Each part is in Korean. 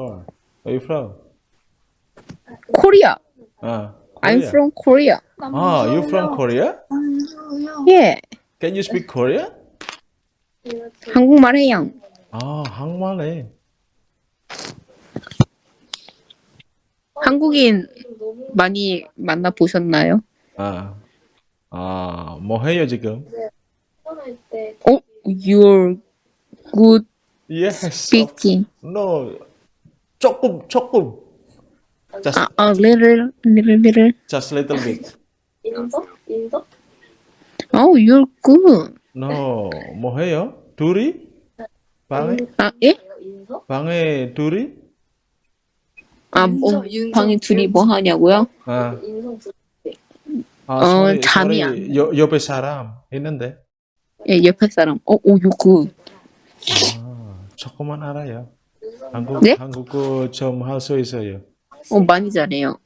car. Where you from? Korea. Ah, I'm Korea. from Korea. Ah, you from Korea? 예. Can you speak Korean? 한국말 해요. 아, 한국말 해. 한국인 많이 만나 보셨나요? 아, 아, 뭐 해요 지금? 어, you're good Yes. speaking. No, 조금, 조금. Just, 아, 아, little, little, little. just little bit. 인서? 인서? Oh, you're good. No, 뭐 해요? 둘이? 방에? 아, 예? 방에 둘이? 아, 뭐, 방에 둘이 뭐 하냐고요? 아, 아, 어, sorry, 잠이 sorry. 여, 옆에 사람 있는데. 예, 옆에 사람. 어, 오, you're good. 아, 조금만 알아요. 한국, 네? 한국어 좀 할 수 있어요. 어, 많이 잘해요.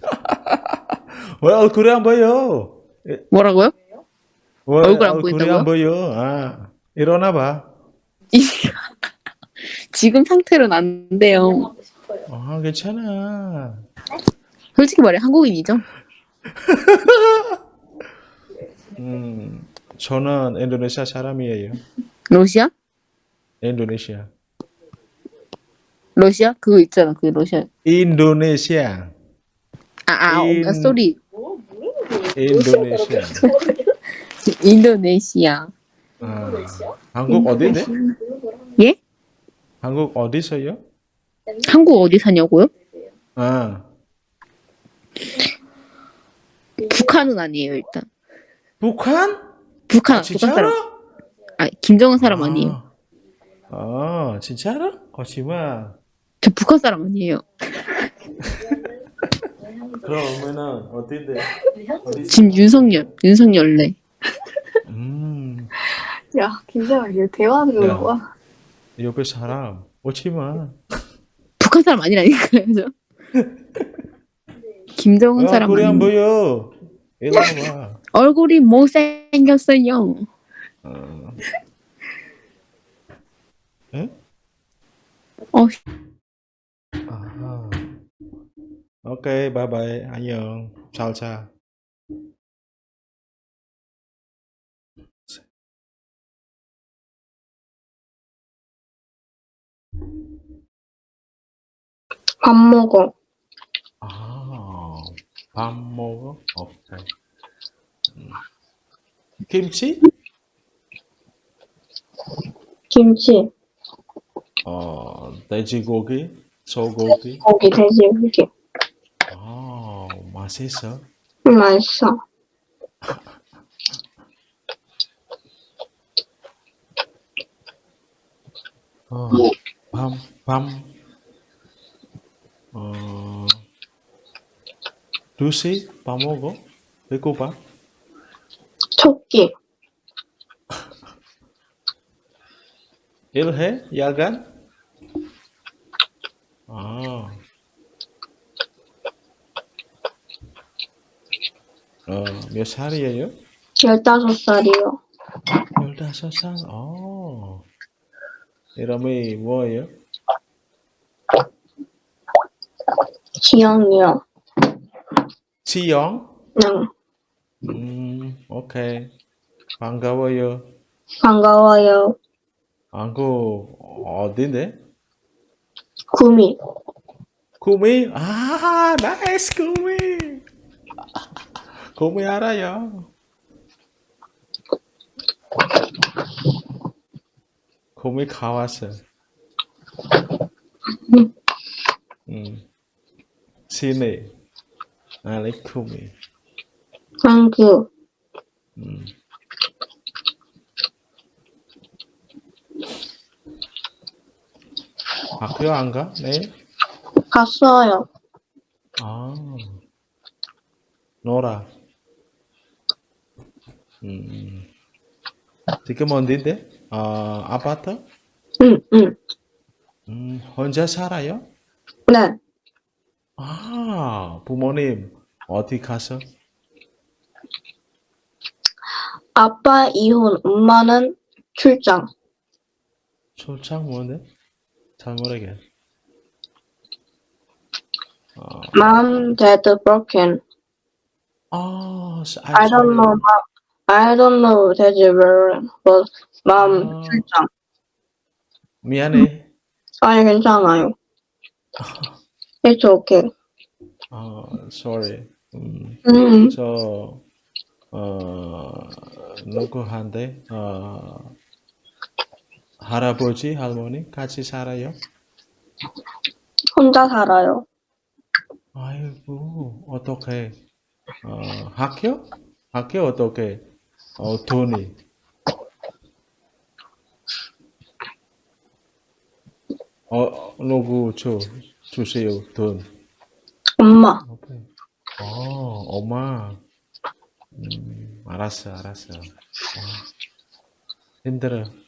왜 얼굴이 안 보여? 뭐라고요? 왜 얼굴 안 얼굴이 안 보여? 아, 일어나 봐. 지금 상태로는 안 돼요. 아, 괜찮아. 솔직히 말해, 한국인이죠? 음, 저는 인도네시아 사람이에요. 러시아? 인도네시아. 러시아? 그거 있잖아, 그 러시아. 인도네시아. 아, 아, 어, 인- 아, sorry. 뭐? 뭐라는 거예요? 인도네시아. 인도네시아. 아, 한국 어디인데? 예? 한국 어디서요? 한국 어디 사냐고요? 아, 북한은 아니에요, 일단. 북한? 북한, 아, 북한 진짜로? 사람. 아, 김정은 사람 아 니에요. 아, 진짜로? 거짓말. 저 북한 사람 아니에요. 그러면은 어딘데? 어디? 지금 윤석열, 윤석열래. 음, 야, 이거 대화하는 야. 거 봐. 옆에 사람 오지 마. 북한 사람 아니라니까요, 저. 김정은 왜 사람 얼굴이 안. 보여? 얼굴이 못생겼어요. 어. 응? 어, 아하. 오케이, 바이바이. 안녕. 잘 자. 밥 먹어. 아, 밥 먹어? 오케이. 음. 김치? 김치, 어, 돼지고기? 소고기? 고기, 돼지고기. 아, 맛있어. 맛있어. 어, 밤, 밤, 어, 2시 밥 먹어? 배고파? 토끼, 일해? 야간? 아, 어, 몇 살이에요? 15살이요. 15살? 어, 이름이 뭐예요? 지영이요. 지영? 응, 음, 오케이. 반가워요. 반가워요. 한국 어딘데? 구미, 구미? 아, nice 구미. 구미 알아요. 구미 가왔어. 음. 시내. I like 구미. 광주, 음. 학교 안 가? 내일? 갔어요. 아, 놀아. 음, 지금 어딘데? 아, 아파트? 응, 응. 음, 혼자 살아요? 네, 아, 부모님 어디 가서? 아빠 이혼, 엄마는 출장. 출장 뭔데? 잘 모르겠. 어, Mom, dad broken. 아, 시- I'm I don't sorry. know. Mom. I don't know dad's broken. But mom 아. 출장. 미안해. 아니 괜찮아요. It's okay. 아, sorry. 음, 음, 저, 어, 누구한테, 어, 할아버지, 할머니 같이 살아요? 혼자 살아요. 아이고, 어떡해. 어, 학교? 학교 어떻게? 어, 돈이. 어, 누구 줘, 주세요, 돈. 엄마. 어, 엄마. 음, 알았어, 알았어. 어, 힘들어. 어,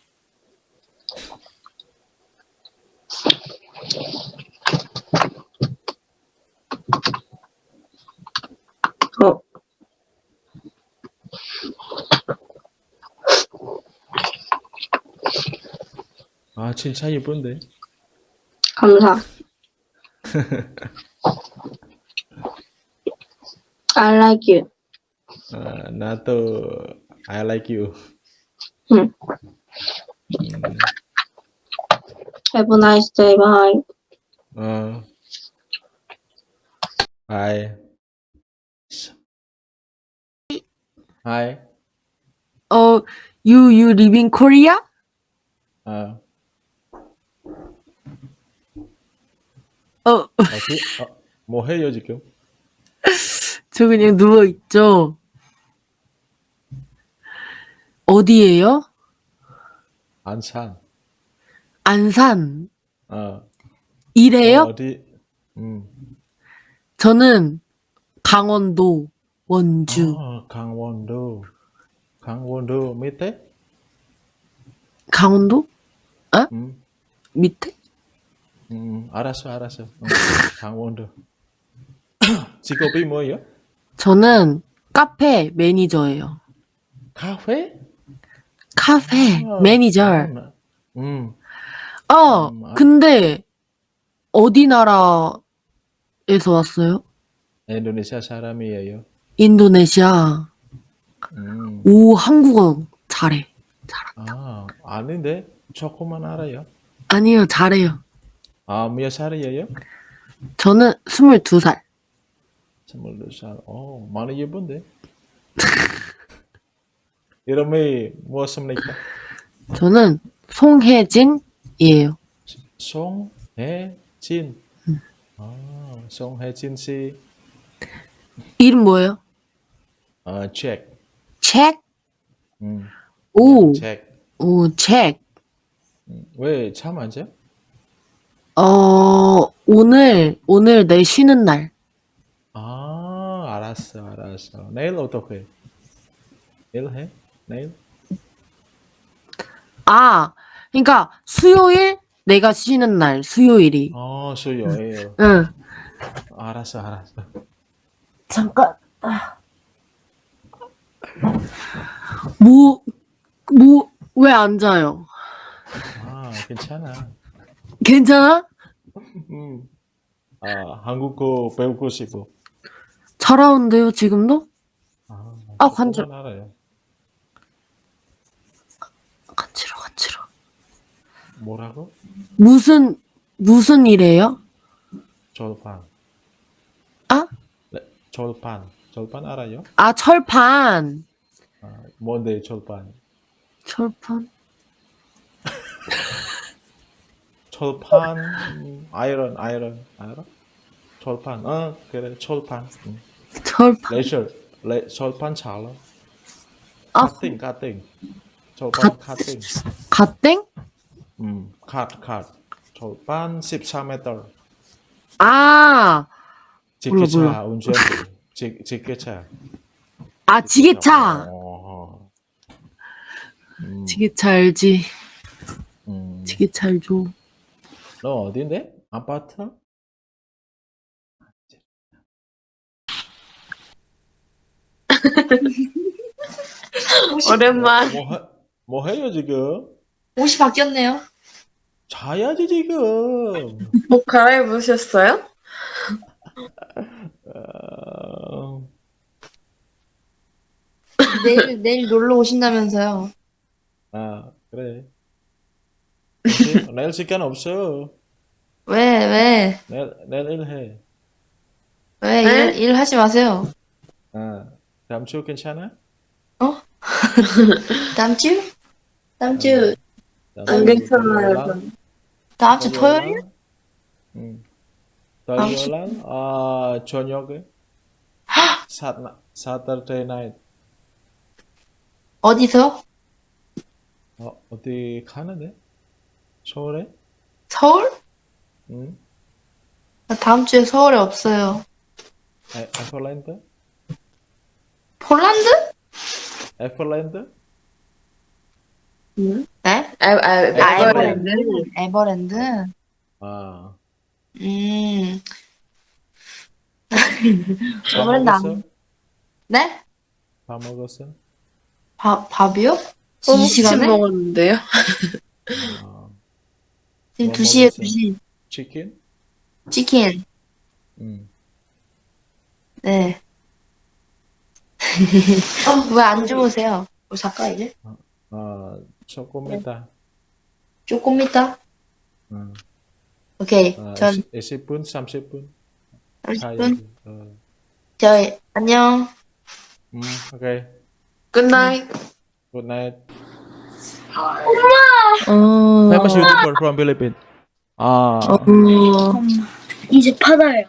아, 진짜 예쁜데? 감사. I like you. 아, 나도 I like you. 응. 음, Have a nice day. Bye. 어. Hi. Hi. 어, you you live in Korea? 아, 어, 어, 그, 어, 뭐 해요, 지금? 저 그냥 누워 있죠. 어디예요? 안산. 안산. 어, 이래요? 어 디? 음. 저는 강원도 원주. 아, 강원도. 강원도 밑에? 강원도 음, 밑에? 음, 알았어, 알았어. 어, 강원도. 직업이 뭐예요? 저는 카페 매니저예요. 카페? 카페 아, 매니저. 아, 음, 어, 음, 아. 근데 어디 나라에서 왔어요? 인도네시아 사람이에요. 인도네시아. 음, 오, 한국어 잘해. 아, 아닌데? 조금만 알아요. 아니요, 잘해요. 아, 몇 살이에요? 저는 22살. 스물두 살. 어, 많이 예쁜데? 이름이 무엇입니까? 저는 송혜진이에요. 송혜진. 아, 송혜진 씨. 이름 뭐예요? 아, 책. 책? 음, 오, 책. 오, 책. 음, 왜참 안 자? 어, 오늘, 오늘 내 쉬는 날. 아, 알았어, 알았어. 내일 어떻게? 내일 해? 내일? 아, 그러니까 수요일 내가 쉬는 날, 수요일이. 어, 수요예요. 응. 알았어, 알았어. 잠깐. 뭐, 뭐, 왜 앉아요? 아, 괜찮아. 괜찮아? 음. 아, 한국어 배우고 싶어. 잘하는데요, 지금도? 아, 아, 알아요. 간지러, 간지러. 뭐라고? 무슨, 무슨 일이에요? 절판. 아? 네, 절판. 절판 알아요? 아, 철판. 아, 뭔데 절판? 철판? 철판, 음, 아이런, 아이런, 알아? 철판, 어, 그래, 철판. 음. 철판. 레이저, 레, 철판 잘라. 아. 카팅, 카팅. 철판 카팅. 갓땡? 음, 컷, 컷. 철판 14m. 아, 직기차 몰라. 운전. 직, 직기차. 아, 지게차. 어, 음, 지게차 알지. 음. 지게차 알죠. 너 어딘데? 아파트? 오랜만. 뭐, 해, 뭐 해요 지금? 옷이 바뀌었네요. 자야지 지금. 뭐 갈아입으셨어요? 어, 내일 내일 놀러 오신다면서요. 아, 그래. 내일, 내일 시간 없어. 왜 왜? 내일, 내일 일해. 왜 일, 일 하지 마세요. 아, 다음 주 괜찮아? 다음 주? 다음 주 다음 안주 괜찮아요. 다음 주 토요일? 응. 다음 주- 토요일 아 저녁에 사 Saturday night 어디서? 어, 어디 가는데? 서울에? 서울? 응? 나 다음 주에 서울에 없어요. 에, 에버랜드? 폴란드? 에버랜드? 네? 아, 아, 아, 에버랜드. 에버랜드. 에버랜드. 아, 음. 밥 에버랜드 안-? 네? 밥 먹었어? 밥 밥이요? 이 소금 시간에? 먹었는데요. 아, 지금 뭐 2시에 먹었어요? 2시. 치킨? 치킨. 응. 네. 왜 안 주무세요? 뭐 잠깐 이제? 아, 조금 있다. 조금 있다? 응. 오케이. 아, 전 20분, 30분 30분? 사이에. 어. 저희 안녕. 음, 오케이. Good night. Good night. 어. Famous YouTuber from Philippines. 아, 어. 이제 받아요.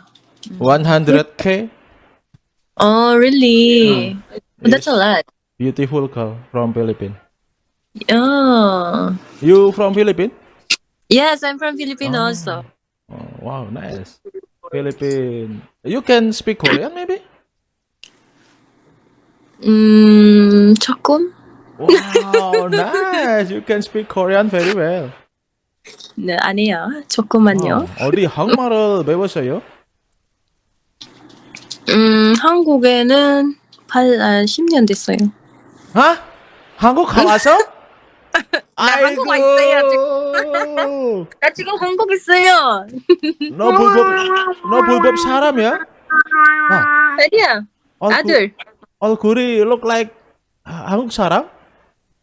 100k 어, really? That's is a lot. beautiful girl from Philippines. Oh. You from Philippines? Yes, I'm from Philippines Oh. also. Oh, wow, nice. Philippines. You can speak Korean maybe? 음, 조금? Wow, nice. You can speak Korean very well. 네, 아니요. 조금만요. 어, 어디 한국말을 배웠어요? 음, 한국에는 8, 아, 10년 됐어요. 아? 한국 가서? 한국 와 아이고. 나 지금 한국 있어요. 너 불법 너 불법 사람이야? 아, 아니야. 얼굴, 아들. 얼굴이 look like 하- 한국 사람?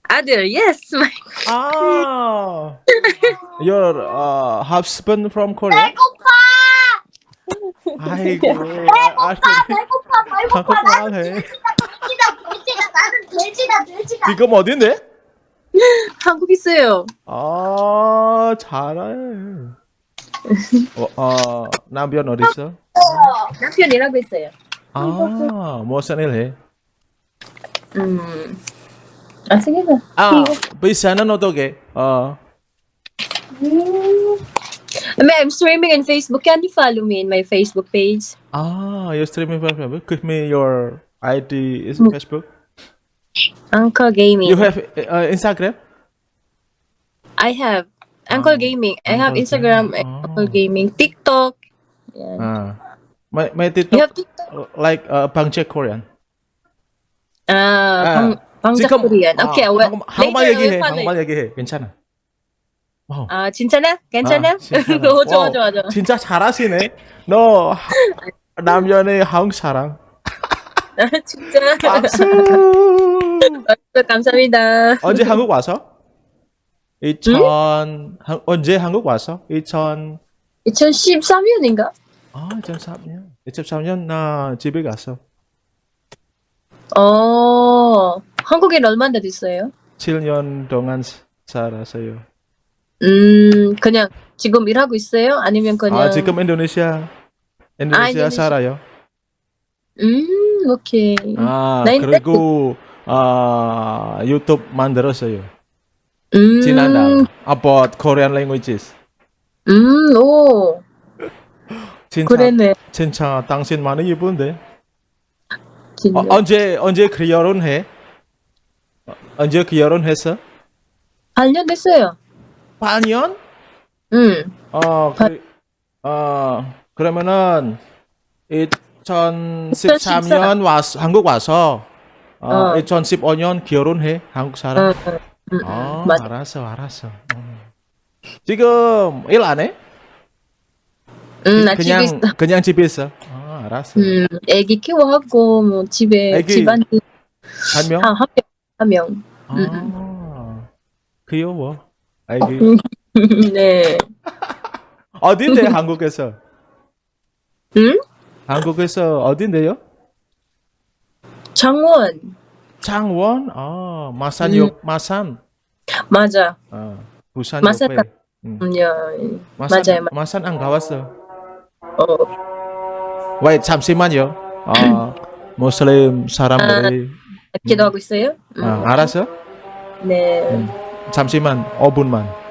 아들. Yes. my- 아. Your uh, husband from Korea? 아이고. 배고파, 배고파. 한국말 해. 나는 돼지다 돼지다. 지금 어딘데? 한국 있어요. 아, 잘해. 어, 어, 남편 어디 있어? 남편 일하고 있어요. 아, 무슨 일 해? 음. Ah. Ah, ba sana no to ke? Ah. I'm streaming on Facebook. Can you follow me in my Facebook page? Ah, you're streaming on Facebook. Give me your ID. Is mm. Facebook? Uncle Gaming. You have uh, Instagram? I have Uncle ah, Gaming. I have Instagram. Oh. Uncle Gaming. TikTok. Yeah. Ah. My my TikTok. You have TikTok? Like uh, Bang Jack Korean. Ah. ah. 지금 Korean. 아, Okay, well, 한국, 한국말 얘기해. 한국말 얘기해. 괜찮아. 와우. 아, 진짜나? 괜찮아? 아, 진짜나. 오, 좋아, 좋아, 좋아. 진짜 잘하시네. 너 하- 남편의 한국 사람. 진짜. 박수. 감사합니다. 언제 한국 와서? 2000 한- 언제 한국 와서? 2000 2013년인가? 아, 2003년. 2003년 나 집에 갔어. 어, 한국에 얼마나 됐어요? 7년 동안 사- 살았어요. 음, 그냥 지금 일하고 있어요? 아니면 그냥 아, 지금 인도네시아 인도네시아 인도네시아. 살아요. 음, 오케이. 아, 그리고 아, 유튜브 만들었어요. 음, 지난달 about Korean languages. 음, 오, 진짜 그랬네. 진짜 당신 많이 예쁜데. 어, 언제 언제 결혼해? 어, 언제 결혼했어? 8년 됐어요. 8년? 음, 어, 그, 어, 그러면은 2013년 와서 한국 와서 어, 어. 2015년 결혼해 한국 사람. 음, 음, 아, 맞아. 알았어, 알았어. 어. 지금 일 안 해? 음, 나 집에 그냥 있어. 그냥 집에 있어. 아, 알았어. 음, 애기 키워하고 뭐 집에 애기 집안 한 명? 아, 한 명, 한 명. 아, 귀여워. 아기. 음. 네. 어딘데 한국에서? 응? 한국에서 어딘데요? 장원. 창원? 아, 마산 음. 역 마산. 맞아. 아, 부산 마산 옆에. 음. 음, 야, 마산, 맞아요, 맞- 마산 안 가봤어. 어, Wait, 잠시만요. 아, 무슬림 사람들이 기도하고 있어요? 음, 아, 알았어? 네. 음. 잠시만, 5분만.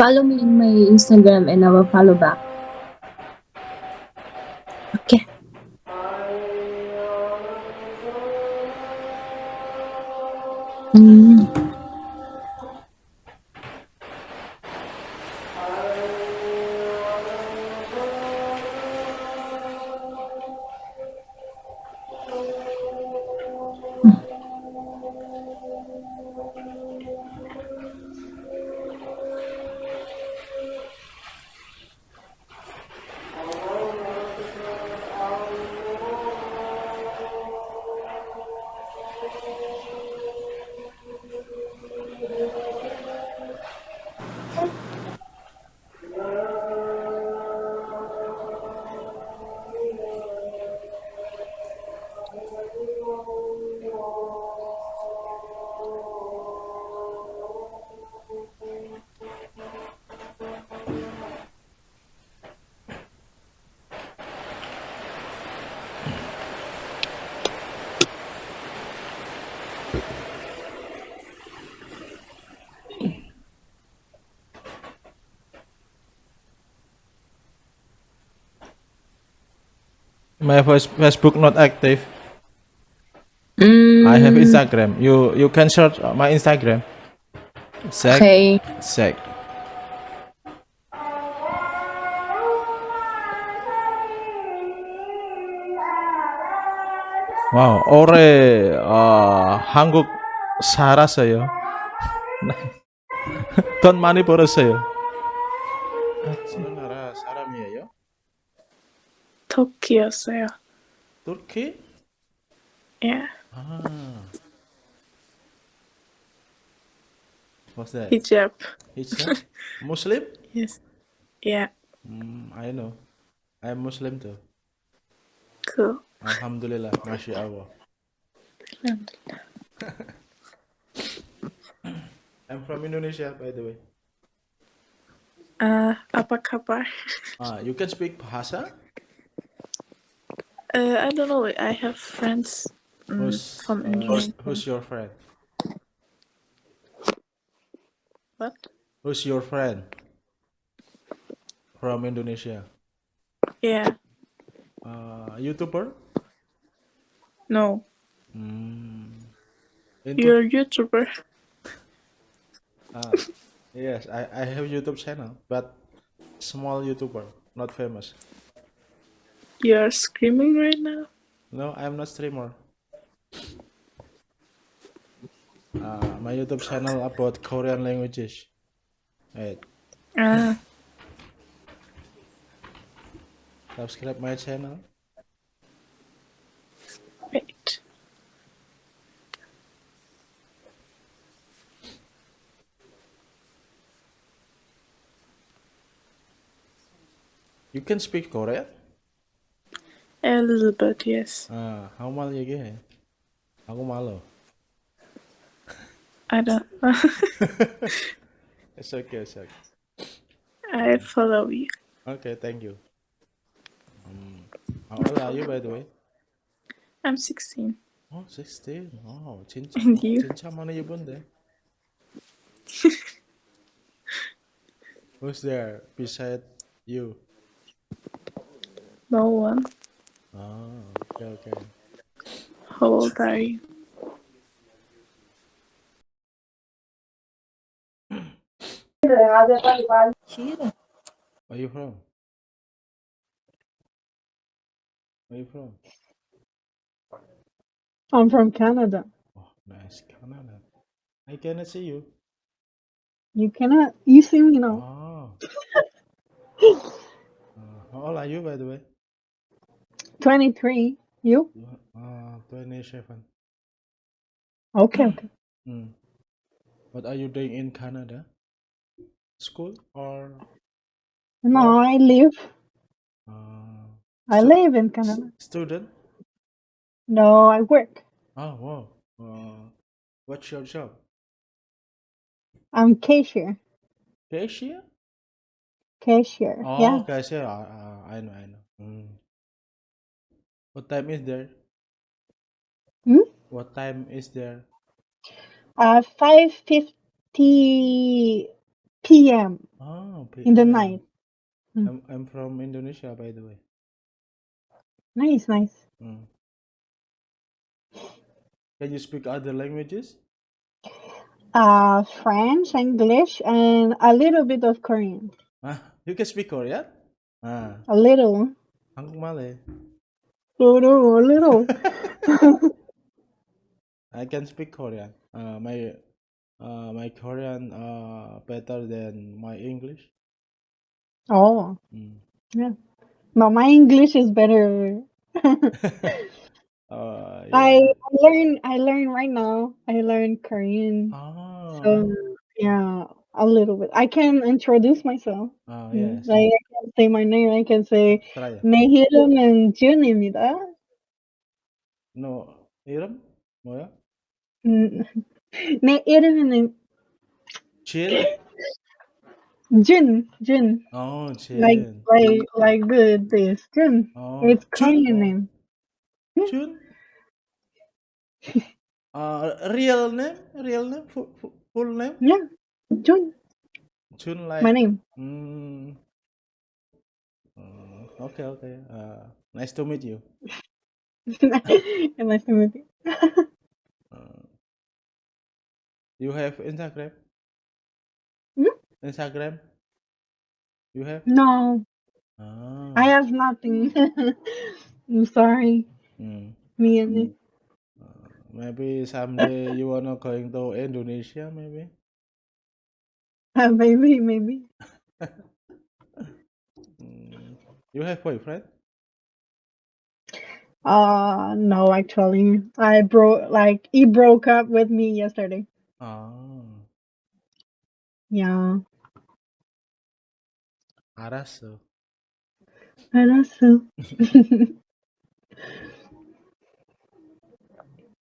Follow me in my Instagram and I will follow back. My face- Facebook not active. 음, I have Instagram. You you can search my Instagram. Sec Okay. sec. 와우, 올해 어, 한국 살았어요. 돈 많이 벌었어요. 어느 나라 사람이에요? 터키였어요. 터키? Yeah, 아. What's that? Egypt. Egypt? Muslim? Yes. Yeah, Mm, I know. I'm Muslim too. cool. Alhamdulillah, Masya Allah. I'm from Indonesia, by the way. Uh, apa kabar? Ah, you can speak Bahasa? Uh, I don't know. I have friends mm, Who's, from uh, Indonesia. who's your friend? What? Who's your friend? From Indonesia. Yeah. Uh, YouTuber? No, Mm. Into, you're a YouTuber. ah, Yes, I, I have YouTube channel, but small YouTuber, not famous. You're screaming right now. No, I'm not streamer. Uh, my YouTube channel about Korean languages. Wait, Ah, subscribe my channel. wait. You can speak Korean? A little bit, yes. 아, 한국말 얘기해. 한국말로. I don't. It's okay, it's okay. I follow you. Okay, thank you. Um, how old are you, by the way? I'm 16. Oh, 16. Oh, 진짜, And you? 진짜 많이 예쁜데. Who's there beside you? No one. Oh, okay, okay. How old are you? Where are you from? Where are you from? I'm from Canada. Oh, nice, Canada. I cannot see you. You cannot. You see me now. Oh. Uh, how old are you, by the way? 23. You? Uh, 27. Okay. okay. Mm. What are you doing in Canada? School or No, I live. uh, I live in Canada. student? No, I work. Oh, wow. Uh, what's your job? I'm cashier. Cashier? Cashier. Oh, Yeah. cashier. Uh, uh, I know, I know. Mm. What time is there? Hmm? What time is there? Uh, 5:50 p.m. Oh, in the PM. night. Mm. I'm I'm from Indonesia, by the way. Nice, nice. Mm. Can you speak other languages? Uh, French, English, and a little bit of Korean. Ah, you can speak Korean? Ah, A little. 한국말 해. Little, a little. I can speak Korean. Uh, my uh, my Korean uh better than my English. oh, Mm. no, my English is better. Uh, I learn I learn right now. I learn Korean. Ah, So yeah, a little bit. I can introduce myself. ah, Mm, yes. Like I can say my name. I can say Try. 내 이름은 준입니다. No, 이름 뭐야? 음, 내 이름은 진? 준, 준. Oh, Like 진. like like the this 준. Oh, It's 준? Korean Oh, name. 준? Uh, real name? Real name? Full, full, full name? Yeah, Jun. Jun like. My name. Mm. Uh, okay, okay. Uh, nice to meet you. nice to meet you. Uh, you have Instagram? Hmm? Instagram? You have? No, Ah. I have nothing. I'm sorry, Mm. me and it. Uh, maybe someday you wanna going to Indonesia, maybe? Uh, maybe, maybe. Mm. You have boyfriend? Uh, no, actually, I broke like he broke up with me yesterday. Ah, Yeah, 알았어. 알았어.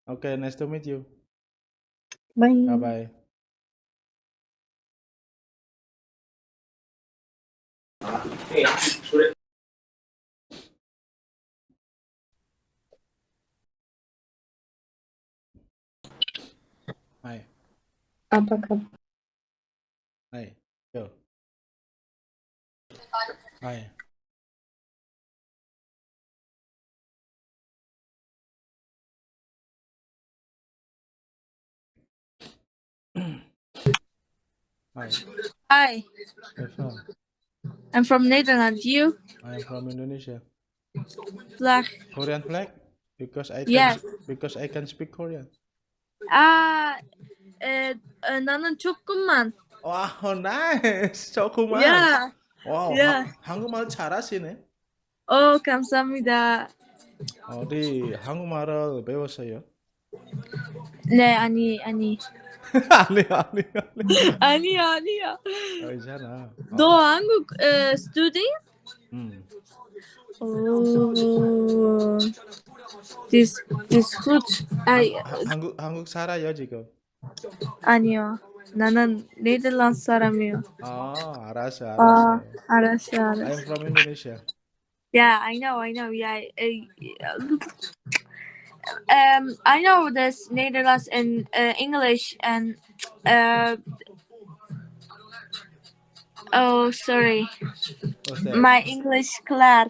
Okay, nice to meet you. Bye. Bye bye. Hi, um, Apa kabar? hi, yo. Hi. Hi. Hi? I'm from Netherlands. You? I am from Indonesia. Vlag. Korean flag? Because I can Yes. because I can speak Korean. 아, 에, 에, 나는 조금만. 와우, 나이스. 조금만. 야. 와우, 야. 하- 한국말 잘하시네. 어, 감사합니다. 어디 한국말을 배웠어요? 네, 아니, 아니. 아니, 아니, 아니. 아니야, 아니야. 괜찮아. 어, 너 한국 에, 스튜디? 음. 오. This, this good. 아이, 하- 한국 한국 살아요 지금. 아니요. 나는 네덜란드 사람이요. 아, 알았어, 아, 알았어. 알았어, 알았어. I'm from Indonesia. Yeah, I know, I know. Yeah, I- um, I know this Netherlands and uh, English and uh. Oh, sorry, my English class.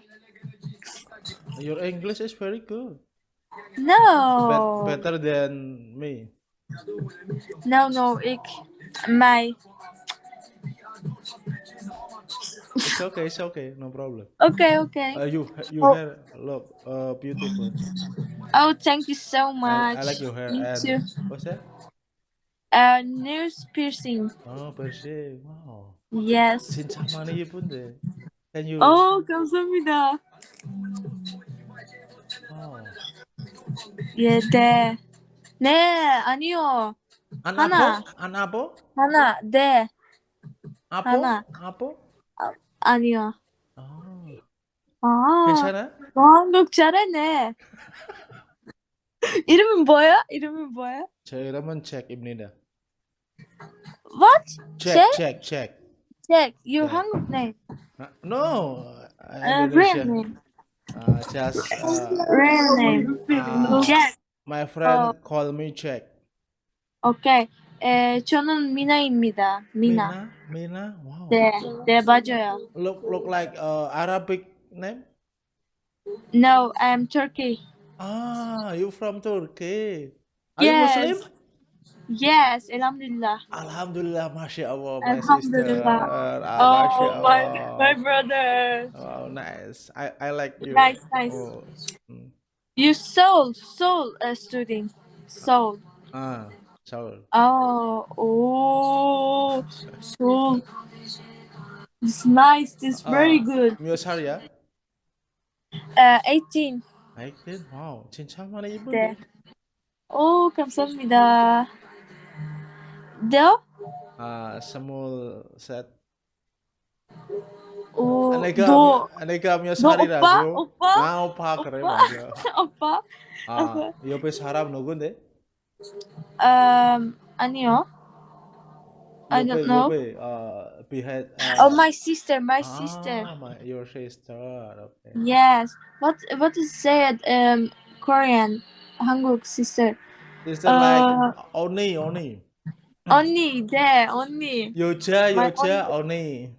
Your English is very good. No, Bet- better than me. no, no. Ik, my. It's okay, it's okay, no problem. Okay, okay. Uh, you you Oh. hair look uh, beautiful. Oh, thank you so I, much. I like your hair. You and too. what's that? Uh, nose piercing. Oh, piercing. Wow. Yes. 진짜 많이 예쁜데. Can you? Oh, 감사합니다. Oh. 예, 네. 네, 아니요. An 하나. apple? An apple? 하나, 네, Apple? 하나. Apple? 아니요. Oh. 아, 괜찮아? 너 한국 잘하네. 이름은 뭐야? 이름은 뭐야? 제 이름은 잭입니다. What? 잭, 잭? 잭, 잭. Jack, you 네. 한국 name. Uh, No, Uh, real Indonesia. name. Uh, just uh, Real name. uh, Jack. my friend 어. call me Jack. 오케이. 에, 저는 미나입니다. 미나. Mina? Mina? Wow. 네, 네 맞아요. Look look like uh, Arabic name. No, I'm Turkey. Ah, you from Turkey? Are yes. you Muslim? Yes, Alhamdulillah. Alhamdulillah, mashallah, my Alhamdulillah. sister. Uh, oh, ah, my, my brother. Oh, nice. I, I like you. Nice, nice. Oh. You soul, soul uh, student. Soul. Ah, soul. Oh, oh, soul. It's nice. It's ah, very uh, good. Your yeah? Uh, 18. 하이튼 와우 진짜 많이 네. 이쁜데 오, 감사합니다. 너? 아 스물 셋 오, 내가 너, 내가 몇너 살이라고 오빠? 아 오빠 그래 오빠? 맞아 오빠? 아 옆에 사람 누군데 Um, 아니요. I don't know. 옆에 어 behind Oh, my sister, my sister. ah, my, your sister okay Yes. What what is said um Korean? 한국 sister. sister 어. like 언니 언니 언니, 네, 언니. 여자 My 여자 언니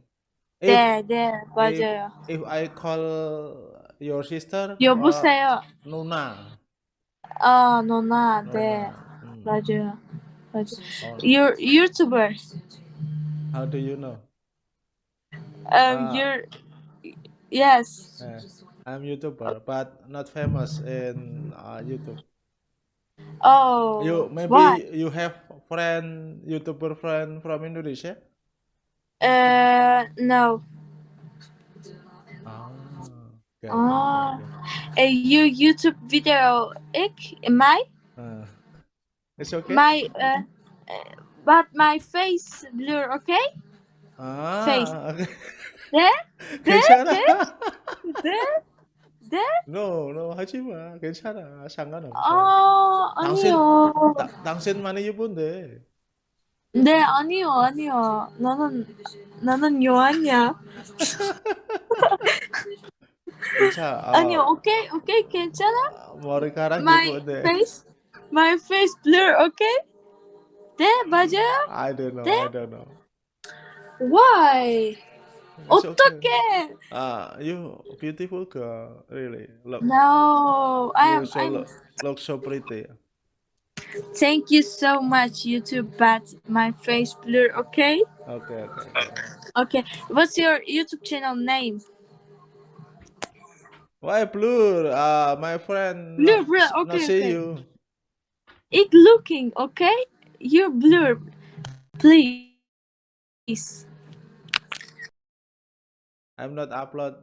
if, 네, 네, 맞아요. if I call your sister 여보세요. 어, 누나 아, 너나, 네, 누나. 음. 맞아요. 맞아요. 어, You're YouTuber. how do you know Um, Ah. you're yes. Yeah, I'm YouTuber, but not famous in uh, YouTube. Oh, You maybe why? you have friend YouTuber friend from Indonesia? Uh, no. Ah, okay, okay, Uh, you YouTube video, ik, my. Uh, it's okay. my, uh, but my face blur, okay? ah, face. okay. 네? 괜찮아. 네? 네? no, no, 하지 마. 괜찮아. 상관없어. 아, 당신- 아니요. 다, 당신 많이 예쁜데. 네, 아니요, 아니요. 나는, 나는 요한이야. 괜찮아. 어, 아니요, 오케이, 오케이, 괜찮아? 머리카락 My 예쁜데. face, my face blur, okay? There, mm. Baja? I don't know. I don't know. Why? It's Okay. Ah, you beautiful girl, really. Look. No, I am. So look, look so pretty. Thank you so much, YouTube, but my face blur, okay? Okay, okay. Okay, what's your YouTube channel name? Why blur? Uh, my friend. Blur, blur, okay. Not see you. It looking, okay? You're blur. Please. I'm not upload